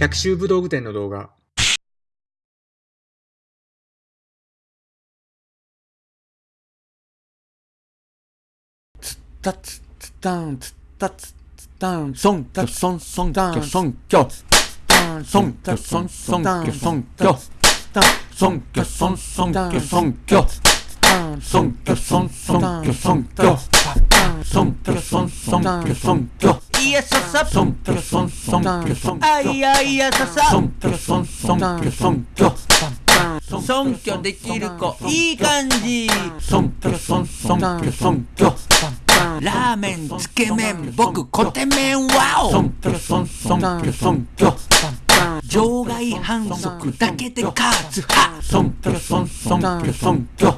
百秋武道具店の動画。つったつつたんつったつつたんそんきょそんそんきょそんきょそんきょそんそんきょそんきょそんきょそんそんきょそんきょそんきょそんそんきょそんきょそんきょそんそんきょそんきょいやささそんきょそんそんきょそんきょあいやいやささそんきょそんそんきょそんきょ尊虚できる子いい感じ尊虚尊尊虚尊虚ラーメンつけ麺僕コテ麺ワオ尊虚尊尊虚尊虚場外反則だけでカーツハ尊虚尊尊虚尊虚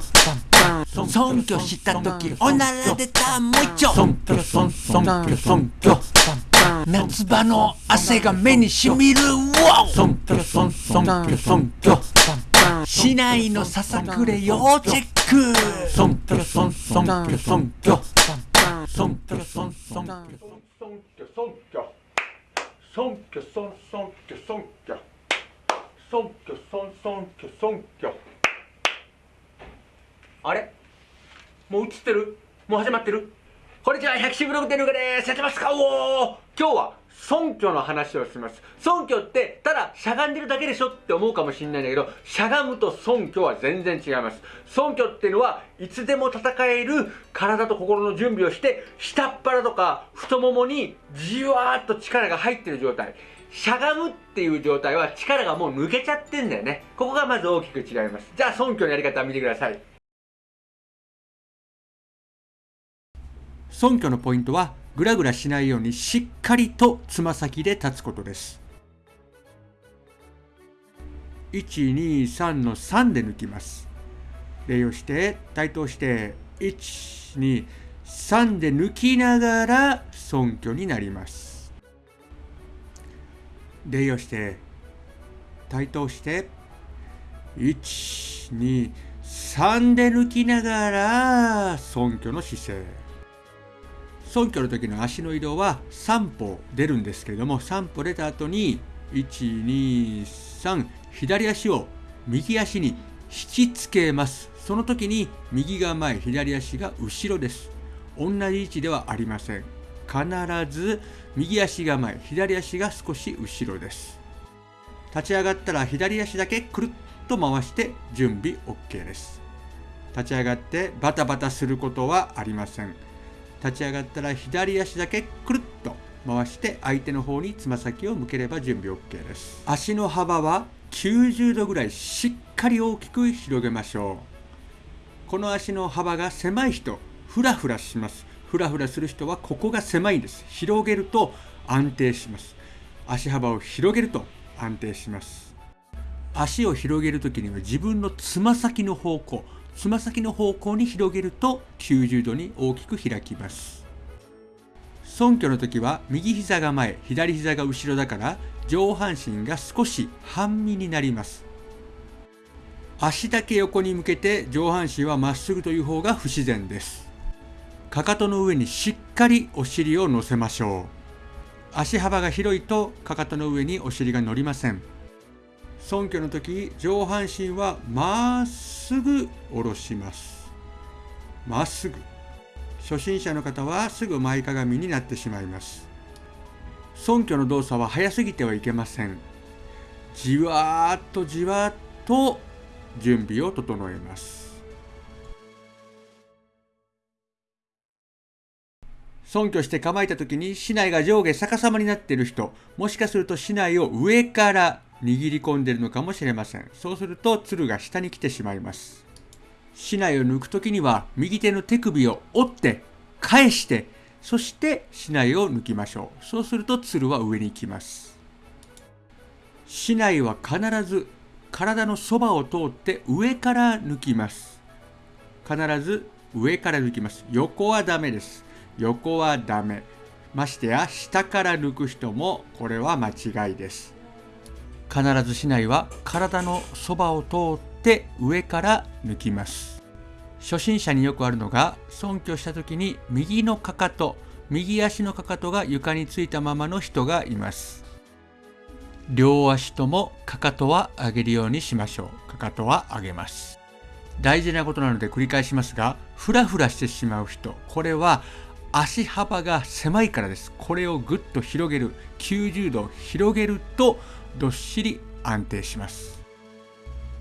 尊虚した時おならでたもう一丁。尊虚尊尊虚尊虚夏場の汗が目にしみる。尊虚尊尊虚尊虚市内のささくれ要チェック。ソントロソンソンキョソンキョソントロソンソンキョソンキョソンキョソンキョソンソンキョソンキョソンキョソンソンキョソンキョあれ？もう映ってる？もう始まってる？こんにちは、百秋ブログテルガです。やってますか？おー今日は、尊虚の話をします。尊虚って、ただ、しゃがんでるだけでしょって思うかもしれないんだけど、しゃがむと尊虚は全然違います。尊虚っていうのは、いつでも戦える体と心の準備をして、下っ腹とか太ももにじわーっと力が入ってる状態。しゃがむっていう状態は力がもう抜けちゃってんだよね。ここがまず大きく違います。じゃあ、尊虚のやり方見てください。尊虚のポイントはグラグラしないようにしっかりとつま先で立つことです。123の3で抜きます。礼をして対等して123で抜きながら尊虚になります。礼をして対等して123で抜きながら尊虚の姿勢。尊虚の時の足の移動は3歩出るんですけれども3歩出た後に123左足を右足に引きつけます。その時に右が前左足が後ろです。同じ位置ではありません。必ず右足が前左足が少し後ろです。立ち上がったら左足だけくるっと回して準備 OK です。立ち上がってバタバタすることはありません。立ち上がったら左足だけくるっと回して相手の方につま先を向ければ準備 OK です。足の幅は90度ぐらいしっかり大きく広げましょう。この足の幅が狭い人フラフラします。フラフラする人はここが狭いんです。広げると安定します。足幅を広げると安定します。足を広げる時には自分のつま先の方向つま先の方向に広げると90度に大きく開きます。尊虚の時は右膝が前左膝が後ろだから上半身が少し半身になります。足だけ横に向けて上半身はまっすぐという方が不自然です。かかとの上にしっかりお尻を乗せましょう。足幅が広いとかかとの上にお尻が乗りません。尊虚の時上半身はまっすぐすぐ下ろします。まっすぐ。初心者の方はすぐ前かがみになってしまいます。尊虚の動作は早すぎてはいけません。じわーっとじわーっと準備を整えます。尊虚して構えた時に竹刀が上下逆さまになっている人もしかすると竹刀を上から握り込んでるのかもしれません。そうすると鶴が下に来てしまいます。竹刀を抜く時には右手の手首を折って返してそして竹刀を抜きましょう。そうすると鶴は上に行きます。竹刀は必ず体のそばを通って上から抜きます。必ず上から抜きます。横はダメです。横はダメ。ましてや下から抜く人もこれは間違いです。必ずしないは体のそばを通って上から抜きます。初心者によくあるのが尊虚した時に右のかかと右足のかかとが床についたままの人がいます。両足ともかかとは上げるようにしましょう。かかとは上げます。大事なことなので繰り返しますがフラフラしてしまう人これは足幅が狭いからです。これをぐっと広げる。90度広げるとどっしり安定します。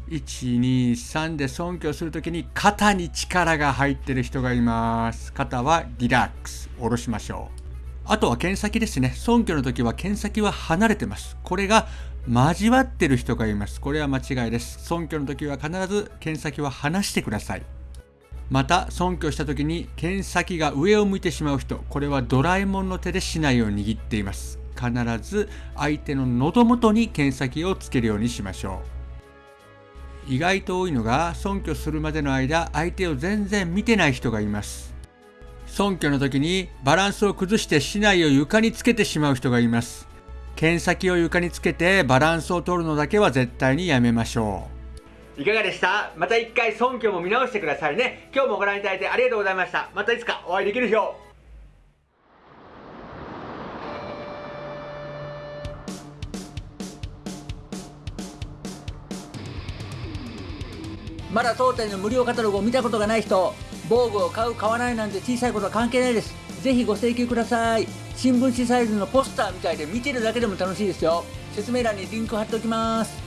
123で尊敬するときに肩に力が入ってる人がいます。肩はリラックス下ろしましょう。あとは剣先ですね。尊敬の時は剣先は離れてます。これが交わってる人がいます。これは間違いです。尊敬の時は必ず剣先は離してください。また尊敬した時に剣先が上を向いてしまう人これはドラえもんの手で竹刀を握っています。必ず相手の喉元に剣先をつけるようにしましょう。意外と多いのが尊虚するまでの間相手を全然見てない人がいます。尊虚の時にバランスを崩して竹刀を床につけてしまう人がいます。剣先を床につけてバランスを取るのだけは絶対にやめましょう。いかがでした？また一回尊虚も見直してくださいね。今日もご覧いただいてありがとうございました。またいつかお会いできる日を。まだ当店の無料カタログを見たことがない人防具を買う買わないなんて小さいことは関係ないです。ぜひご請求ください。新聞紙サイズのポスターみたいで見てるだけでも楽しいですよ。説明欄にリンク貼っておきます。